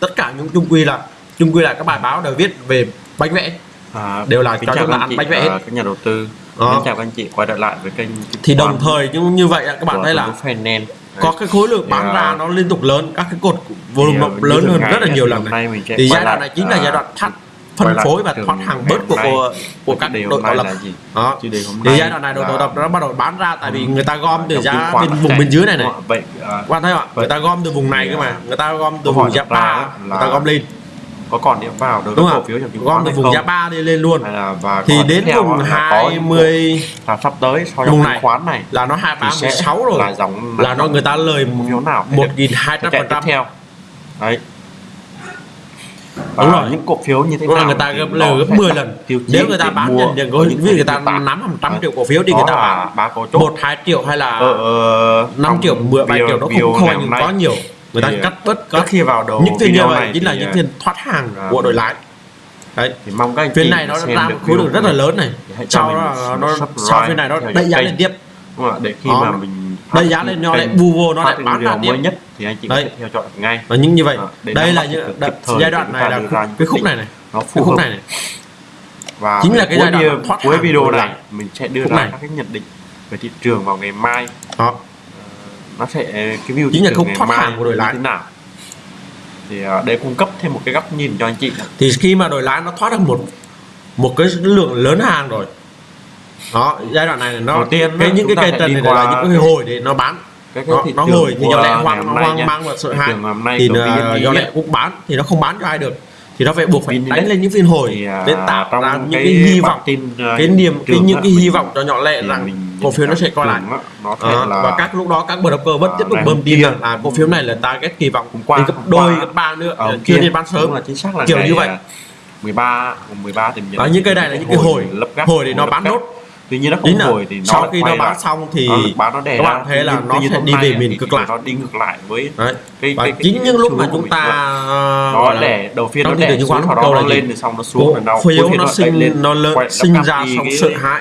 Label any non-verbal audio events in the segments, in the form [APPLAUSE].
tất cả những chung quy là chung quy là các bài báo đều viết về bánh vẽ. À, đều là cho các bạn chị, bánh vẽ à, các nhà đầu tư. À. chào các anh chị quay trở lại với kênh thì đồng thời nhưng như vậy các bạn thấy là có cái khối lượng bán dạ. ra nó liên tục lớn các cái cột dạ, volume yeah, lớn hơn rất là nhiều lần này. thì giai đoạn này chính là à. giai đoạn thắt phân phối và thoát hàng bớt của của, của các đội tạo lập. đó. Thì giai đoạn này đội tạo lập nó bắt đầu bán ra tại vì người ta gom từ giá bên vùng bên dưới này này. quan thấy không? ạ người ta gom từ vùng này cơ mà. người ta gom từ vùng giá ba người ta gom lên. có còn điểm vào được cổ phiếu trong chứng từ vùng giá 3 đi lên luôn. Thì đến vùng 20 là sắp tới sau vùng này. khoán này là nó 236 rồi. là dòng là nó người ta lời một nghìn hai trăm phần trăm. theo. Đấy. Đúng rồi. những cổ phiếu như thế Đúng nào người ta gấp lời gấp 10 lần. nếu người ta bán mua, nhận có những người ta nắm hàng trăm triệu cổ phiếu thì người ta bán ba chốt một hai triệu hay là ờ, ờ, năm triệu mười bảy triệu nó cũng không có nhiều. Người ta cắt bớt cắt khi vào đầu những tiền như vậy chính là những ờ, tiền thoát hàng à, của đội lái. Đấy. thì mong các anh phiên này nó ra một khối lượng rất là lớn này. sau nó sau phiên này nó đẩy giá lên tiếp. Để khi mà mình đây giá lên nó lại bù vô nó lại bán ra mới nhất thì anh chị đây. theo chọn ngay. Và những như vậy à, đây là những giai đoạn này là khúc, cái khúc này này. nó phù khúc này này. Và chính là cái giai đoạn thoát cuối video này mình sẽ đưa ra các cái nhận định về thị trường vào ngày mai. Đó. Ờ, nó sẽ cái view chính là không thoát hàng của đội lái. thế nào. Thì ờ, để cung cấp thêm một cái góc nhìn cho anh chị thì khi mà đội lái nó thoát được một một cái lượng lớn hàng rồi đó giai đoạn này nó tiên cái, những cái cây tần này là những cái hồi để nó bán. cái nó, nó ngồi thì do lẽ hoang hoang mang và sợ hãi thì do ờ, lẽ cũng bán thì nó không bán cho ai được. Thì nó phải buộc phải đánh lên những phiên hồi để tạo ra những cái hy vọng. tin cái niềm cái những cái hy vọng cho nhỏ lẻ rằng cổ phiếu nó sẽ coi lại. đó ờ, và các lúc đó các broker vẫn tiếp tục bơm tin là cổ phiếu này là target kỳ vọng cũng qua gấp đôi gấp ba nữa. Chưa nên bán sớm. Là chính xác là kiểu như vậy. 13 13 thì những cái này là những cái hồi hồi để nó bán nốt tuy nhiên nó không là, hồi thì nó sau khi nó bán lại, xong thì nó bán nó đè các bạn thấy là nó sẽ đi về miền cực lạc. nó đi ngược lại với Đấy. Cái, cái, cái, chính những lúc mà chúng ta ờ, nó đè đầu phiên nó đè xuống sau đó nó lên rồi xong nó xuống nó phiếu nó sinh lên. nó lớn sinh ra xong sợ hãi.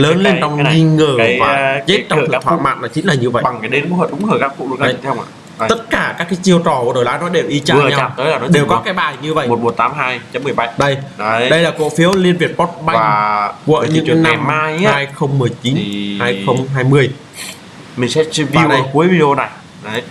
lớn lên trong nghi ngờ và ờ, chết trong sự thỏa mãn là chính là như vậy. bằng cái đến cũng hợp đúng hợp các cụ luôn đấy. theo ạ? Đây. tất cả các cái chiêu trò của đội lái nó đều y chang nhau. tới là nó đều có cái bài như vậy. 1182.17 đây. Đấy. đây là cổ phiếu Liên Việt Postbank và của những năm mai ấy, 2019 thì... 2020 mình sẽ review này. cuối video này. Đấy.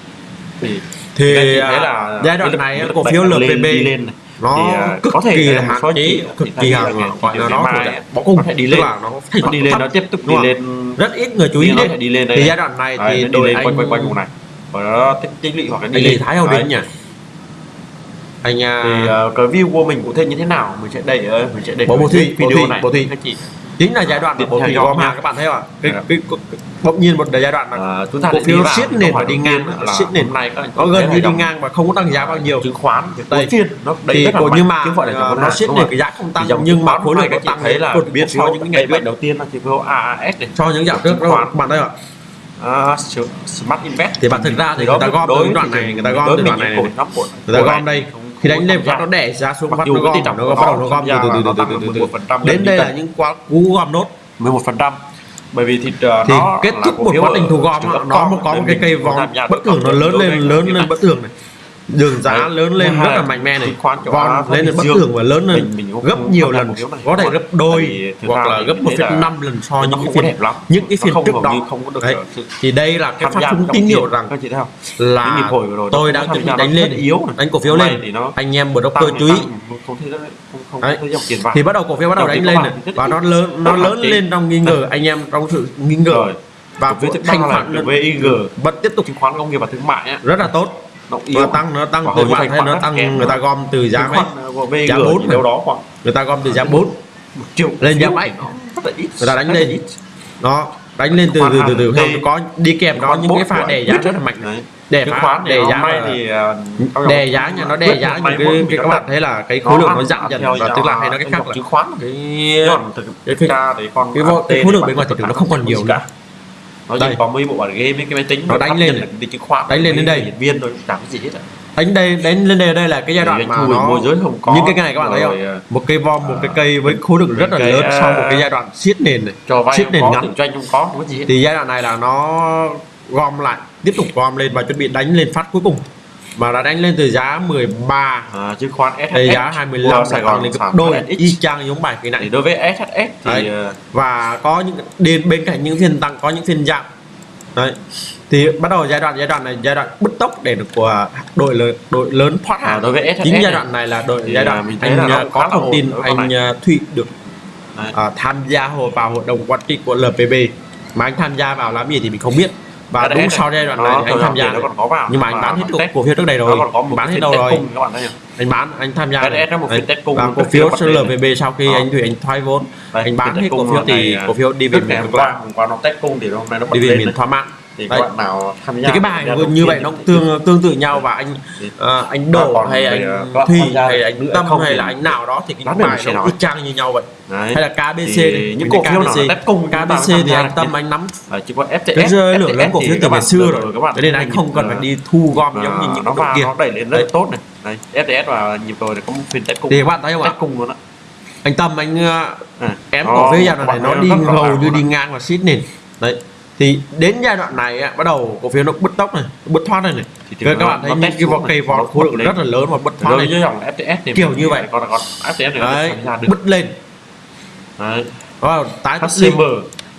Thì, thì à, là giai đoạn này cổ phiếu LPB lên này. nó thì, à, cực có thể kỳ là hạn chế cực kỳ hạn gọi là nó bỏ cung phải đi lên. là nó phải đi lên nó tiếp tục đi lên. Rất ít người chú ý đến. thì giai đoạn này thì đội anh quanh quanh quanh vùng này và nó tích, tích lũy hoặc là đi thái hậu đỉnh nhỉ? Anh à... thì uh, cái view của mình cụ thể như thế nào? Mình sẽ đẩy ơi ờ, mình sẽ đẩy bộ thi video thi, này. Bộ thi. Chị. Chính là giai đoạn mà bộ thị gom hàng các bạn thấy không ạ? Cái, dạ. bỗng nhiên một giai đoạn mà à, chúng ta cổ phiếu siết nền và đi ngang siết nền. Này có gần như đi ngang và không có tăng giá bao nhiêu. Chứng khoán đây nó thì cổ nhưng mà chứng nó siết nền cái giá không tăng nhưng mà khối lượng nó tăng thấy là đột biến so những ngày đầu tiên là chỉ số AAS cho những dạo trước các bạn thấy không uh, smart invest. Thì bạn thực ra thì người ta gom đối đoạn này người ta gom từ đoạn này người ta gom đây khi đánh lên vắt nó đẻ giá xuống vắt nó gom nó bắt đầu nó gom từ từ từ từ từ đến đây là những quá cú gom nốt. 11 phần trăm. Bởi vì thịt uh, thì nó kết thúc một quá trình thu gom nó có một có một cái cây vòng bất thường nó lớn lên lớn lên bất thường này đường giá Đấy. lớn lên rất là mạnh mẽ này. Còn lên là bất thường và lớn lên mình, mình gấp nhiều lần. có thể gấp đôi hoặc là gấp một năm lần so những cái phiên đẹp lắm, những cái phiên trước đó. không có Đấy. thì đây là cái phát sinh tín hiệu rằng là tôi đã chuẩn bị đánh lên yếu đánh cổ phiếu lên. anh em broker chú ý thì bắt đầu cổ phiếu bắt đầu đánh lên và nó lớn nó lớn lên trong nghi [LAUGHS] ngờ. Anh em trong sự nghi ngờ. Và với thanh khoản VIG vẫn tiếp tục chứng khoán công nghiệp và thương mại rất là tốt nó yếu tăng nó tăng từ bạn hay nó tăng người ta gom từ giá mấy? giá bốn đâu đó khoảng người ta gom từ giá bốn, một triệu lên giá bảy người ta đánh lên. nó đánh lên từ từ từ từ. Không có đi kèm đó những cái pha đè giá rất là mạnh đè phá đè giá thì đè giá nha, nó đè giá những cái, các bạn thấy là cái khối lượng nó giảm dần. và tức là hay nó cái khác là chứng khoán. cái cái cái, cái, cái, cái, cái, cái, cái, cái khối lượng bên ngoài thị trường nó không còn nhiều nữa nó Đây. có mấy bộ bản game mấy cái máy tính Nó đánh lên cái chứng khoán đánh lên đến đây. diễn viên thôi chẳng cái gì hết ạ đánh đây đánh lên đây đây là cái giai đoạn mà thì nó môi giới không có những cái này các bạn thấy không à, một cây vom một cái cây với khối lượng rất là lớn à, sau một cái giai đoạn siết nền này cho vay siết nền ngắn. kinh doanh không có không có gì hết thì giai đoạn này là nó gom lại tiếp tục gom lên và chuẩn bị đánh lên phát cuối cùng mà đã đánh lên từ giá 13 à, chứng khoán SHS thì giá 25 Sài Gòn lên gấp đôi. Y chang giống bài kỳ này. Thì đối với SHS thì ờ, và có những đến bên cạnh những phiên tăng có những phiên giảm. Đấy. thì bắt đầu giai đoạn giai đoạn này giai đoạn bứt tốc để được của đội lớn đội lớn thoát hàng à, đối với SHS chính giai đoạn này là đội giai đoạn à, mình thấy à, anh là có thông tin anh à, Thụy được à, tham gia vào hội đồng quản trị của LPB mà anh tham gia vào làm gì thì mình không biết và đúng này. sau giai đoạn này anh tham gia nó còn có vào. Nhưng mà anh bán hết cổ, cổ phiếu trước đây rồi. Nó còn bán hết đâu rồi. anh bán anh tham gia đấy, và cổ phiếu SLVB sau khi anh thủy anh thoái vốn anh bán hết cổ phiếu thì cổ phiếu đi về miền qua qua nó test cung thì hôm nay nó đi về miền thoái mạng thì các bạn nào tham gia thì cái bài như vậy nó tương tương tự nhau và anh uh, anh đổ hay ờ, anh thì hay anh tâm hay là anh nào đó thì cái bài nó cứ trang như nhau vậy. Đấy. hay là KBC thì những cổ phiếu nào đất công KBC thì anh tâm anh nắm. Ờ, chỉ có FTS cái rơi lượng lớn cổ phiếu từ ngày xưa rồi. các bạn nên anh không cần phải đi thu gom giống như những nó vào nó đẩy lên rất tốt này. Đây FTS và nhịp rồi có một phiên test cung thì các bạn thấy không ạ? cung luôn á. Anh tâm anh à, ém cổ phiếu dạo này nó đi hầu như đi ngang và xít nền. Đấy thì đến giai đoạn này á, bắt đầu cổ phiếu nó bứt tốc này bứt thoát này này. Thì các bạn thấy những cái vỏ cây vỏ khối lượng rất là lớn và bứt thoát này. dòng FTS kiểu như vậy. còn còn FTS này bứt lên. Đấy. Wow, tái HCM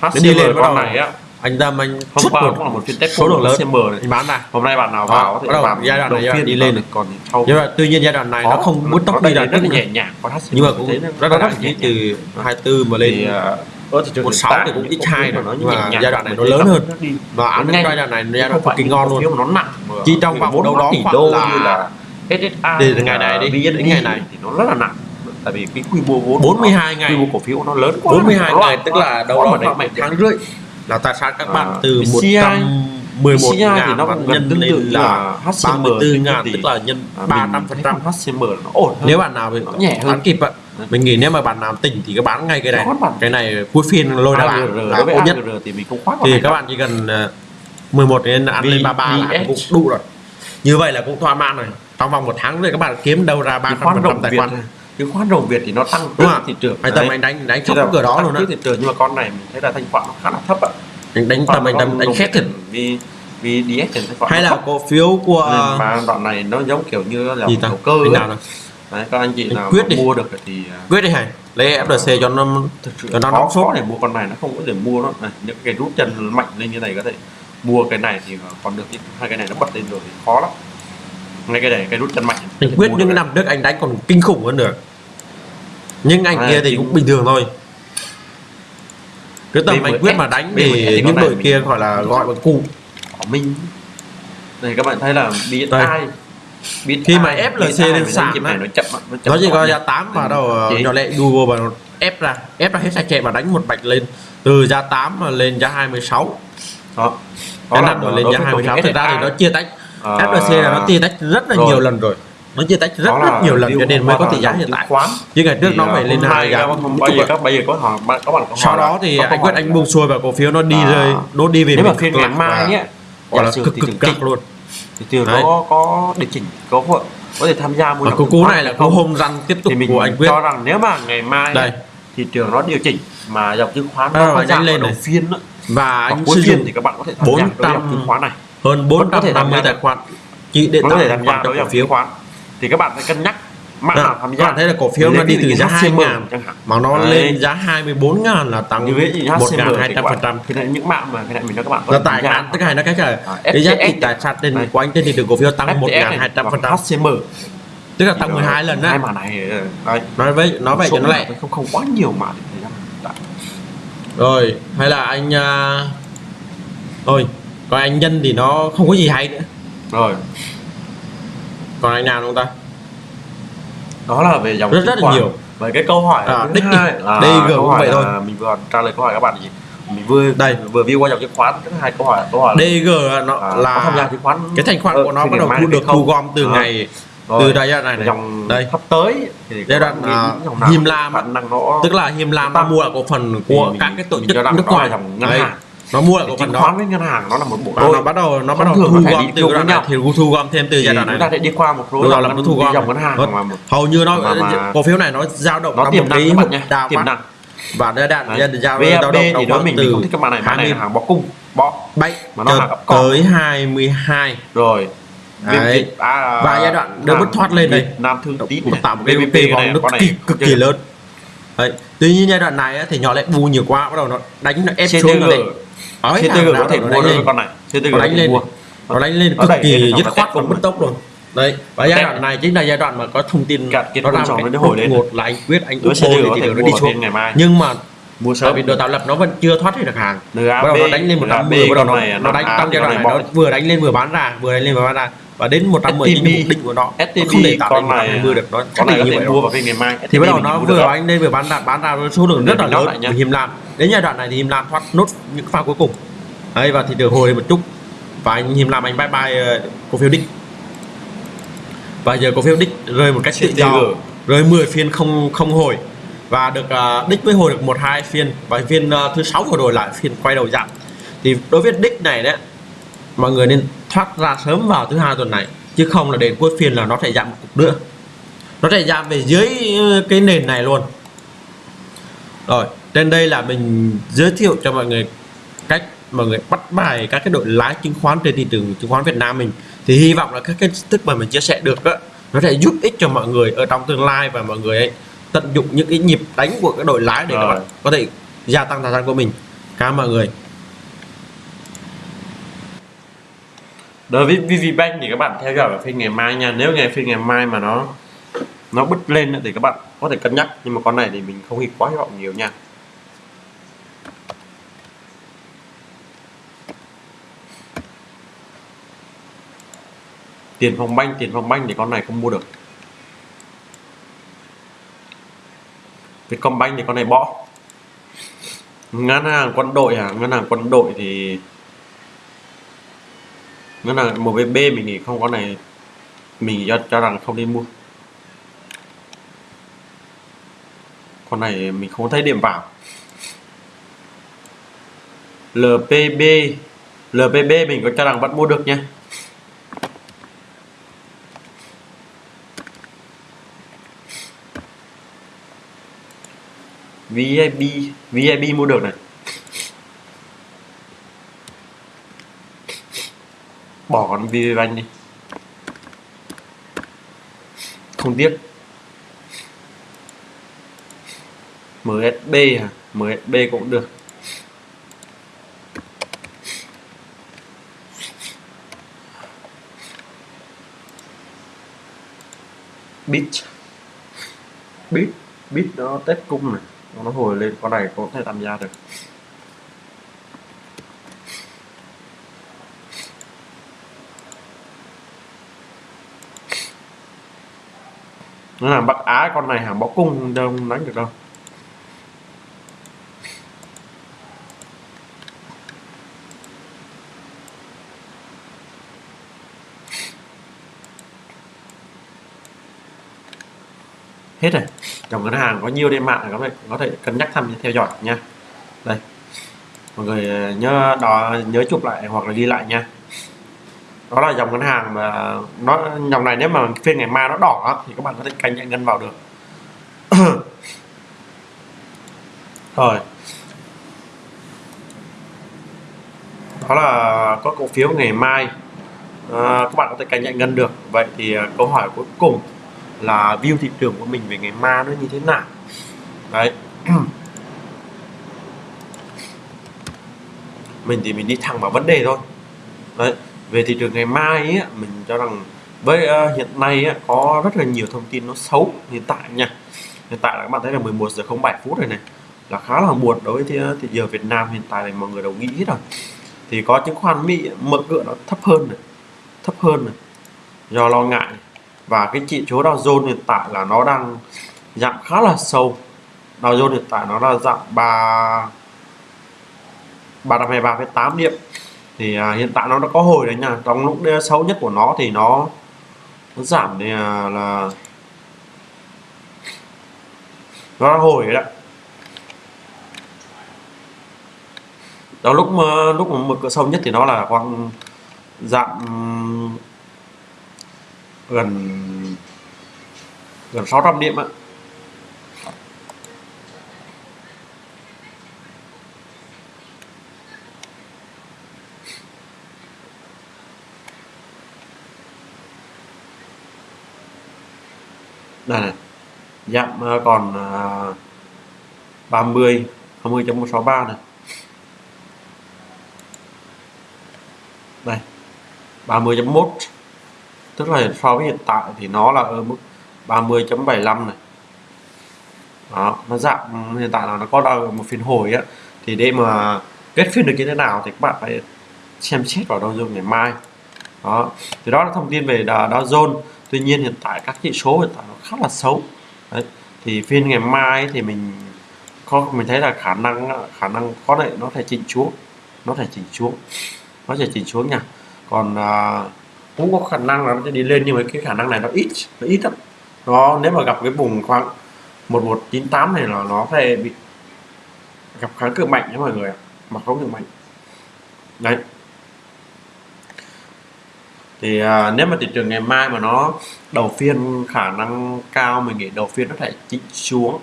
HCM đi lên. Con này á. anh Tâm anh hôm qua cũng là một phiên test số lượng lớn. CM này. Bán này hôm nay bạn nào vào thì bắt đầu giai đoạn này giai đi lên này. còn nhưng mà tuy nhiên giai đoạn này nó không bứt tốc đi là rất nhẹ nhàng nhưng mà cũng rất là nhẹ từ 24 mà lên. À, ở thị trường một sáu thì cũng ít hai rồi nó nhưng mà giai đoạn này nó lớn hơn. và ăn cái giai đoạn này giai đoạn cực kỳ ngon luôn. nó nặng chỉ trong vòng đâu đó khoảng là SSA thì ngày này đi đến ngày này thì nó rất là nặng. Tại vì cái quy mô vốn 42 ngày. quy mô cổ phiếu nó lớn quá 42 ngày tức là đâu đó đấy tháng rưỡi. là tài sản các bạn à, từ 100 11 CI thì nó nhân gần tương tự là HCM 34 ngàn tức là nhân à, 300 phần trăm HCM nó ổn hơn. nếu bạn nào bị nhẹ hơn. kịp ạ mình nghĩ nếu mà bạn nào tỉnh thì các bán ngay cái này. Cái này cuối phiên lôi ra bạn là tốt nhất. Thì mình không khoác thì các bạn chỉ cần ờ, 11 đến ăn lên 33 là cũng đủ rồi. Như vậy là cũng thỏa mãn rồi. Trong vòng một tháng rồi các bạn kiếm đâu ra 300 tài khoản. cái khoán đồng việt thì nó tăng đúng không thị trường anh tầm anh đánh đánh thấp cửa đó luôn á. thị trường nhưng mà con này mình thấy là thanh khoản nó khá là thấp ạ. Anh đánh tầm anh đánh đánh khét thật. vì vì DS hay là cổ phiếu của mà đoạn này nó giống kiểu như là đầu cơ nào? Đấy, các anh chị nào quyết đi. mua được thì à, quyết đi hả? Lấy dạ, FLC cho nó cho nó nóng số để mua con này nó không có thể mua nó này, những cái rút chân mạnh lên như này có thể mua cái này thì còn được hai cái này nó bật lên rồi thì khó lắm. Ngay cái này cái rút chân mạnh. Anh quyết những năm đức anh đánh còn kinh khủng hơn được. Nhưng anh à, kia thì chính... cũng bình thường thôi. Cứ tầm anh quyết mà đánh thì những đội kia gọi là gọi bằng cụ của mình này các bạn thấy là bị tai biết khi mà FLC lên sàn thì nó, chậm nó chỉ có giá 8 mà đâu ờ, nhỏ lệ Google và ép ra ép ra hết sạch chạy và đánh một bạch lên. Từ giá 8 mà lên giá 26 đó. Đó là rồi lên giá 26 thực ra thì nó chia tách. FLC là nó chia tách rất là nhiều lần rồi. Nó chia tách rất rất nhiều lần cho nên mới có tỷ giá hiện tại. chứ ngày trước nó phải lên hai giá. bây giờ các bây giờ có họ có bạn sau đó thì anh quyết anh buông xuôi và cổ phiếu nó đi rồi nó đi về nếu mà phiên ngày mai nhé gọi là cực cực cực luôn thì từ Đấy. đó có điều chỉnh có vợ có thể tham gia mua và cú cú này là cú hôm răng tiếp tục thì mình của anh quyết. cho rằng nếu mà ngày mai đây. thị trường nó điều chỉnh mà dòng chứng khoán nó à, nhanh lên đầu phiên đó. và anh cuối phiên thì các bạn có thể tham 400 gia dòng chứng khoán này. hơn 450 tài khoản chỉ để có thể tham gia đối dòng phiếu. khoán. Thì các bạn phải cân nhắc bạn dạ. nào tham gia bạn thấy là cổ phiếu nó đi từ giá 2 ngàn mà nó Đấy. lên giá 24 ngàn là tăng như vậy thì 1.200% thì là những bạn mà cái này mình cho các bạn là tại hạn tức là nó cái trời. À, cái giá trị tài sản trên của anh trên thị trường cổ phiếu tăng 1.200% HCM tức là tăng 12 lần ờ, đấy. Hai này. Nói với nói vậy cho nó lại không không quá nhiều mà rồi hay là anh à, rồi còn anh nhân thì nó không có gì hay nữa. Rồi. Còn anh nào không ta? đó là về dòng rất rất là nhiều. Về cái câu hỏi à, đích hai. Là đây vừa cũng vậy thôi. mình vừa trả lời câu hỏi các bạn gì? Mình vừa đây. vừa view qua dòng chứng khoán. Rất hai câu hỏi câu hỏi DG là, nó à, là tham gia chứng khoán cái thành khoản của nó bắt đầu thu được thu gom từ à. ngày rồi, từ đây đoạn này, này. dòng đây. sắp tới thì giai đoạn à, hiềm lam năng nó tức là hiềm lam ta mua là cổ phần của các cái tổ chức nước ngoài. đấy nó mua lại cổ phần đó. với ngân hàng nó là một bộ đôi nó bắt đầu nó bắt đầu thu gom từ cái đoạn này thì thu gom thêm từ giai đoạn này chúng ta sẽ đi qua một rồi là nó thu gom dòng ngân hàng vâng. hầu như nó cổ phiếu này nó dao động nó tiềm năng các bạn nhé. tiềm năng. Và nó đạt ra dao động thì đó mình từ không thích này bạn này hàng bó cung bó bay mà nó hàng tới 22 rồi. Đấy. À, và giai đoạn nó bứt thoát lên đây. Nam thương tí tạo một cái VP vòng nó cực, cực kỳ lớn. Đấy. tuy nhiên giai đoạn này thì nhỏ lại bu nhiều quá bắt đầu nó đánh nó ép xuống rồi thằng nào có thể đánh được lên. con này. CTG nó đánh lên. nó đánh lên cực kỳ dứt khoát bứt này. tốc luôn. Đấy và giai đoạn này chính là giai đoạn mà có thông tin nó làm cái hồi lên. một là anh quyết anh úp CTG bô có thì thể nó đi xuống. ngày mai. Nhưng mà mua sớm. vì đồ tạo lập nó vẫn chưa thoát hết được hàng. Bắt đầu nó đánh lên 150 bắt đầu nó, nó đánh trong giai đoạn này nó vừa đánh lên vừa bán ra vừa đánh lên vừa bán ra. Và đến 110 chính là mục đích của nó STB không để tạo con này 120 được. Nó định có như thể vậy mua vào ngày mai. Thì bắt đầu STB nó vừa đánh lên vừa bán ra bán ra số lượng rất là lớn lại nhá. Đến giai đoạn này thì Him Lam thoát nốt những pha cuối cùng. Đấy và thị trường hồi một chút và anh Him Lam anh bye bye ờ, cổ phiếu đích và giờ cổ phiếu đích rơi một cách tự do rơi 10 phiên không không hồi. Và được à, đích mới hồi được một hai phiên và phiên à, thứ sáu vừa rồi lại phiên quay đầu giảm. Thì đối với đích này đấy mọi người nên thoát ra sớm vào thứ hai tuần này chứ không là đến cuối phiên là nó sẽ giảm một cục nữa. Nó sẽ giảm về dưới ờ, cái nền này luôn. Rồi trên đây là mình giới thiệu cho mọi người cách mọi người bắt bài các cái đội lái chứng khoán trên thị trường chứng khoán Việt Nam mình. Thì hy vọng là các cái thức mà mình chia sẻ được á nó sẽ giúp ích cho mọi người ở trong tương lai và mọi người ấy tận dụng những cái nhịp đánh của cái đội lái để các bạn có thể gia tăng tài sản của mình. Cảm ơn mọi người. Đối với VPBank thì các bạn theo dõi phiên ngày mai nha. Nếu ngày phiên ngày mai mà nó nó bứt lên thì các bạn có thể cân nhắc. Nhưng mà con này thì mình không hy quá hy vọng nhiều nha tiền phòng banh tiền phòng banh thì con này không mua được. Vietcombank thì con này bỏ. Ngân hàng quân đội à ngân hàng quân đội thì ngân hàng MBB mình nghĩ không con này. Mình cho, cho rằng không nên mua. Con này mình không thấy điểm vào. LPB LPB mình có cho rằng vẫn mua được nha. VIB VIB mua được này. Bỏ con VPBank đi. Không tiếc. MSB à MSB cũng được. Bit. Bit Bit nó test cung này nó hồi lên, con này có thể tham gia được. Nó làm bắc á, con này hả? Bó cung đâu đánh được đâu hết rồi dòng ngân hàng có nhiều trên mạng. Có thể có thể cân nhắc thăm theo dõi nha. Đây. Mọi người ờ, nhớ đó nhớ chụp lại hoặc là ghi lại nha. Đó là dòng ngân hàng mà nó dòng này nếu mà phiên ngày mai nó đỏ thì các bạn có thể canh nhận ngân vào được. [COUGHS] Rồi. Đó là có cổ phiếu ngày mai. À, các bạn có thể canh nhận ngân được. Vậy thì ờ, câu hỏi cuối cùng là view thị trường của mình về ngày mai nó như thế nào. Đấy. [CLEARS THROAT] Mình thì mình đi thẳng vào vấn đề thôi. Đấy về thị trường ngày mai ấy, mình cho rằng với uh, hiện nay á, có rất là nhiều thông tin nó xấu hiện tại nha. Hiện tại là các bạn thấy là 11 giờ 07 phút rồi này là khá là buồn đối với ờ, thị, giờ Việt Nam hiện tại này mọi người đều nghĩ hết rồi. Thì có chứng khoán Mỹ mở cửa nó thấp hơn này thấp hơn này. Do lo ngại và cái chỉ số Dow Jones hiện tại là nó đang giảm khá là sâu. Dow Jones hiện tại nó là giảm 3 323,8 điểm. Thì à, hiện tại nó đã có hồi đấy nha. Trong lúc xấu nhất của nó thì nó, nó giảm thì à, là nó đã hồi đấy đó lúc mà lúc mà mực sâu nhất thì nó là khoảng giảm gần gần 600 điểm ạ. Đây này giảm ờ, còn ờ, 30 20.163 này. Đây 30.1 tức là so với hiện tại thì nó là ở mức 30.75 này. Đó nó giảm hiện tại là nó có đang một phiên hồi á thì để mà kết phiên được như thế nào thì các bạn phải xem xét vào Dow Jones ngày mai. Đó thì đó là thông tin về Dow Jones. Tuy nhiên hiện tại các chỉ số hiện tại nó khá là xấu. Đấy. thì phiên ngày mai thì mình có mình thấy là khả năng khả năng có thể nó thể chỉnh xuống nó thể chỉnh xuống nó sẽ chỉnh xuống nha. Còn uh, cũng có khả năng là nó sẽ đi lên nhưng mà cái khả năng này nó ít nó ít lắm. Nó nếu mà gặp cái vùng khoảng 1198 này là nó sẽ bị gặp kháng cự mạnh nhé mọi người mà không được mạnh. Đấy. Thì à, nếu mà thị trường ngày mai mà nó đầu phiên khả năng cao mình nghĩ đầu phiên nó sẽ chỉnh xuống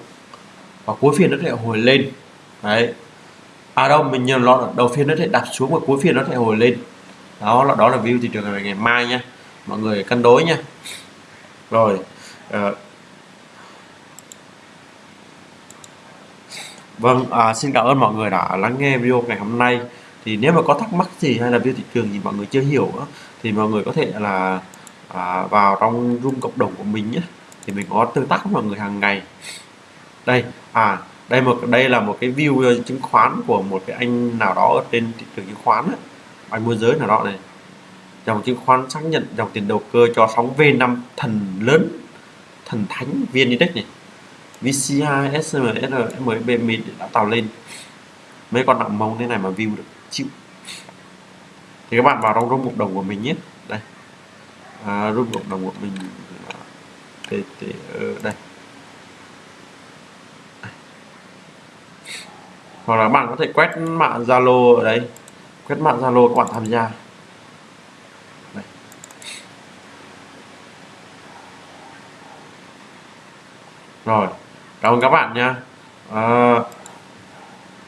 và cuối phiên nó sẽ hồi lên. Đấy. À đâu mình nhớ lo đầu phiên nó sẽ đặt xuống và cuối phiên nó sẽ hồi lên đó là đó là view thị trường ngày, ngày mai nha mọi người cân đối nha rồi uh, Vâng, à, xin cảm ơn mọi người đã lắng nghe video ngày hôm nay. Thì nếu mà có thắc mắc gì hay là view thị trường gì mọi người chưa hiểu đó, thì mọi người có thể là à, vào trong room cộng đồng của mình nhé. Thì mình có tương tác với mọi người hàng ngày. Đây, à đây một đây là một cái view ờ, chứng khoán của một cái anh nào đó ở trên thị trường chứng khoán đó anh môi giới nào đó này. Dòng chứng khoán xác nhận dòng tiền đầu cơ cho sóng V5 thần lớn, thần thánh VN Index này VCI, SMR, MB mình đã tạo lên. Mấy con nặng mông thế này mà view được chịu. Thì các bạn vào trong room cộng đồng của mình nhé. Đây. À, room cộng đồng của mình để, để, ở đây. Hoặc là bạn có thể quét mạng Zalo ở đây kết bạn Zalo các bạn tham gia. Đây. rồi cảm ơn các bạn nha à, ờ,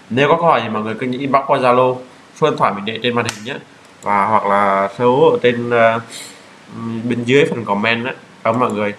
nếu có câu hỏi thì mọi người cứ inbox qua zalo số điện thoại mình để trên màn hình nhé và hoặc là số ở trên uh, bên dưới phần comment đó cảm ơn mọi người.